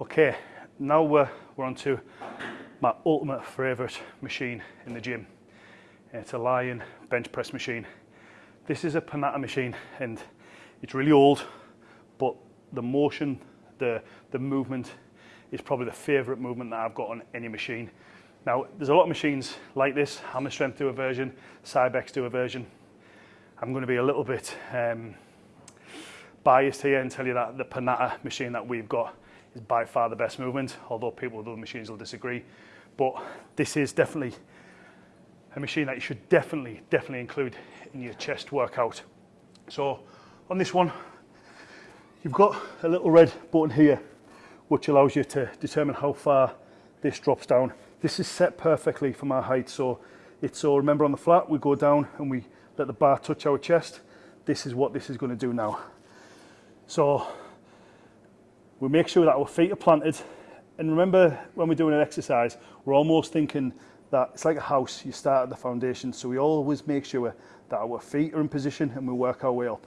Okay, now we're, we're on to my ultimate favourite machine in the gym. It's a Lion bench press machine. This is a Panata machine and it's really old, but the motion, the, the movement is probably the favourite movement that I've got on any machine. Now, there's a lot of machines like this. Hammer Strength do a version, Cybex do a version. I'm going to be a little bit um, biased here and tell you that the Panata machine that we've got is by far the best movement, although people with other machines will disagree. But this is definitely a machine that you should definitely, definitely include in your chest workout. So on this one, you've got a little red button here, which allows you to determine how far this drops down. This is set perfectly for my height. So it's so uh, remember on the flat, we go down and we let the bar touch our chest. This is what this is going to do now. So we make sure that our feet are planted. And remember, when we're doing an exercise, we're almost thinking that it's like a house, you start at the foundation. So we always make sure that our feet are in position and we work our way up.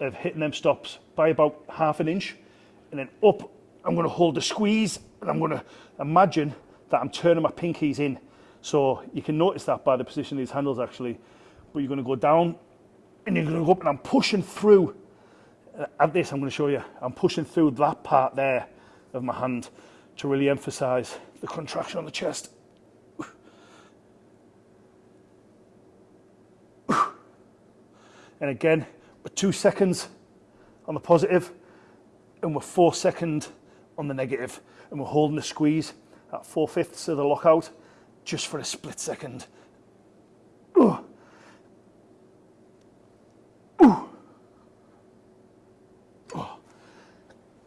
of hitting them stops by about half an inch and then up I'm going to hold the squeeze and I'm going to imagine that I'm turning my pinkies in. So you can notice that by the position of these handles actually. But you're going to go down and you're going to go up and I'm pushing through at this I'm going to show you, I'm pushing through that part there of my hand to really emphasize the contraction on the chest. And again, we're two seconds on the positive and we're four second on the negative and we're holding the squeeze at four fifths of the lockout just for a split second.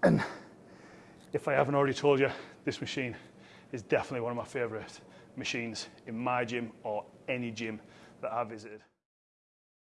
And if I haven't already told you, this machine is definitely one of my favorite machines in my gym or any gym that I have visited.